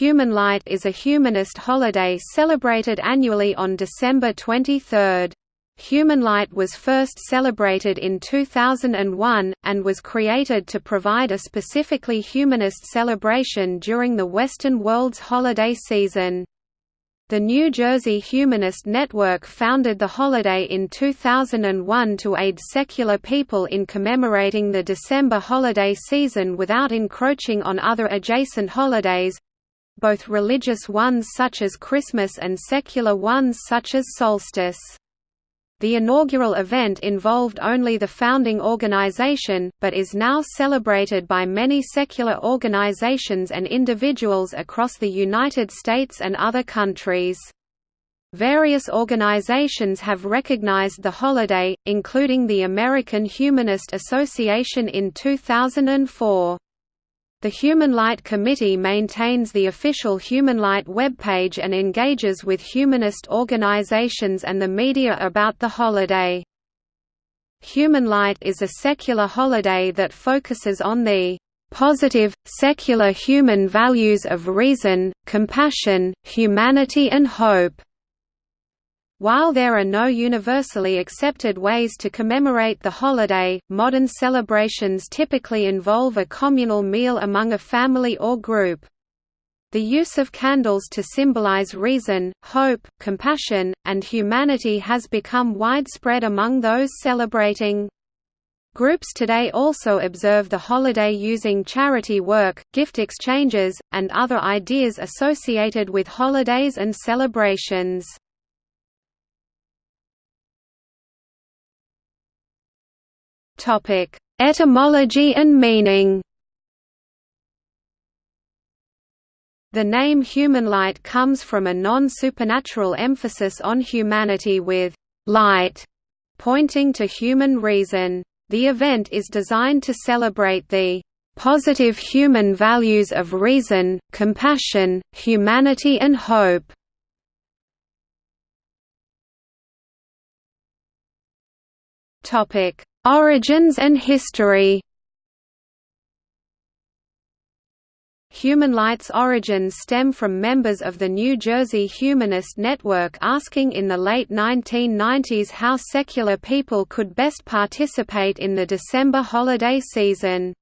Human Light is a humanist holiday celebrated annually on December 23. Human Light was first celebrated in 2001, and was created to provide a specifically humanist celebration during the Western world's holiday season. The New Jersey Humanist Network founded the holiday in 2001 to aid secular people in commemorating the December holiday season without encroaching on other adjacent holidays, both religious ones such as Christmas and secular ones such as solstice. The inaugural event involved only the founding organization, but is now celebrated by many secular organizations and individuals across the United States and other countries. Various organizations have recognized the holiday, including the American Humanist Association in 2004. The Human Light Committee maintains the official Human Light webpage and engages with humanist organizations and the media about the holiday. Human Light is a secular holiday that focuses on the positive, secular human values of reason, compassion, humanity and hope. While there are no universally accepted ways to commemorate the holiday, modern celebrations typically involve a communal meal among a family or group. The use of candles to symbolize reason, hope, compassion, and humanity has become widespread among those celebrating. Groups today also observe the holiday using charity work, gift exchanges, and other ideas associated with holidays and celebrations. Topic: Etymology and meaning. The name human light comes from a non-supernatural emphasis on humanity with light pointing to human reason. The event is designed to celebrate the positive human values of reason, compassion, humanity and hope. Topic: Origins and history Human Light's origins stem from members of the New Jersey Humanist Network asking in the late 1990s how secular people could best participate in the December holiday season.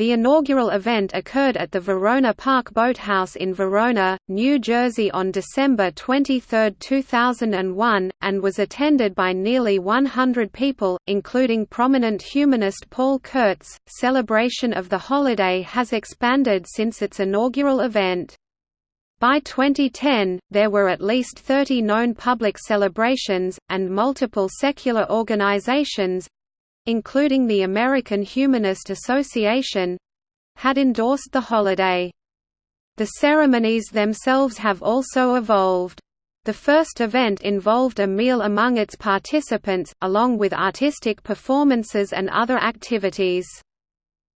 The inaugural event occurred at the Verona Park Boathouse in Verona, New Jersey on December 23, 2001, and was attended by nearly 100 people, including prominent humanist Paul Kurtz. Celebration of the holiday has expanded since its inaugural event. By 2010, there were at least 30 known public celebrations, and multiple secular organizations, including the American Humanist Association had endorsed the holiday. The ceremonies themselves have also evolved. The first event involved a meal among its participants, along with artistic performances and other activities.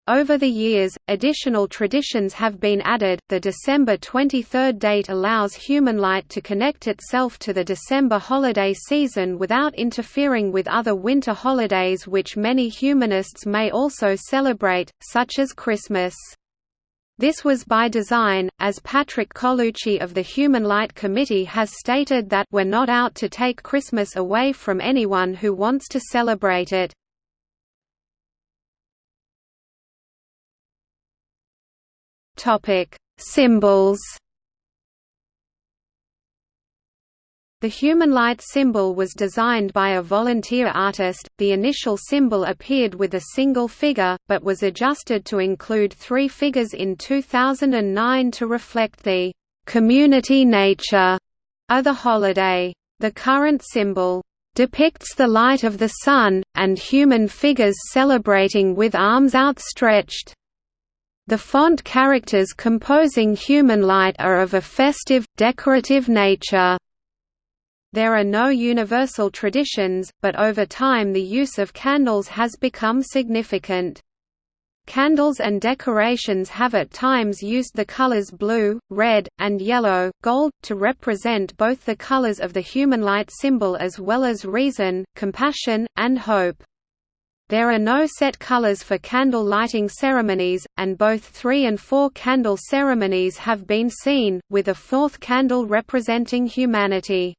Over the years, additional traditions have been added. The December 23 date allows human light to connect itself to the December holiday season without interfering with other winter holidays which many humanists may also celebrate, such as Christmas. This was by design, as Patrick Colucci of the Human Light Committee has stated that we're not out to take Christmas away from anyone who wants to celebrate it. Topic: Symbols. The human light symbol was designed by a volunteer artist. The initial symbol appeared with a single figure, but was adjusted to include three figures in 2009 to reflect the community nature of the holiday. The current symbol depicts the light of the sun, and human figures celebrating with arms outstretched. The font characters composing human light are of a festive, decorative nature. There are no universal traditions, but over time the use of candles has become significant. Candles and decorations have at times used the colors blue, red, and yellow, gold, to represent both the colors of the human light symbol as well as reason, compassion, and hope. There are no set colors for candle lighting ceremonies, and both three- and four-candle ceremonies have been seen, with a fourth candle representing humanity.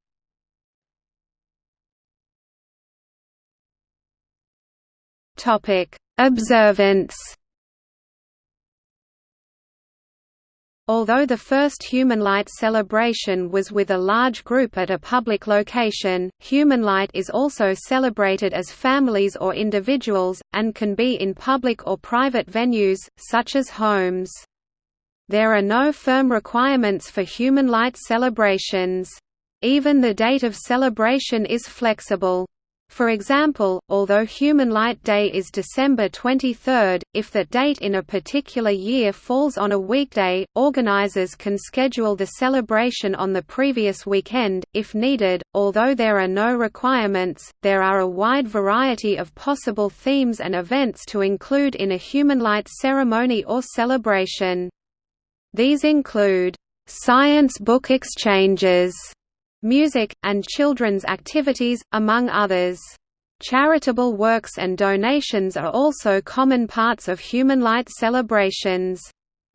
Observance Although the first Human Light celebration was with a large group at a public location, Human Light is also celebrated as families or individuals, and can be in public or private venues, such as homes. There are no firm requirements for Human Light celebrations. Even the date of celebration is flexible. For example, although Human Light Day is December 23, if that date in a particular year falls on a weekday, organizers can schedule the celebration on the previous weekend, if needed. Although there are no requirements, there are a wide variety of possible themes and events to include in a Human Light ceremony or celebration. These include science book exchanges music, and children's activities, among others. Charitable works and donations are also common parts of human light celebrations.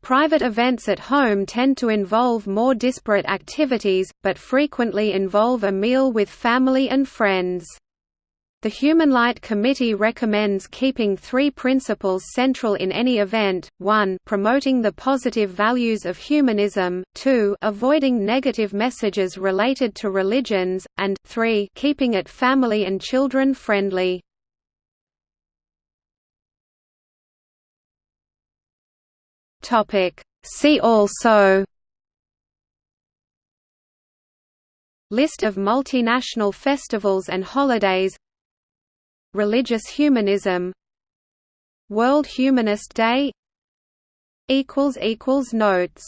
Private events at home tend to involve more disparate activities, but frequently involve a meal with family and friends. The Human Light Committee recommends keeping three principles central in any event, 1 promoting the positive values of humanism, 2 avoiding negative messages related to religions, and 3 keeping it family and children friendly. See also. List of multinational festivals and holidays Religious humanism. World Humanist Day Notes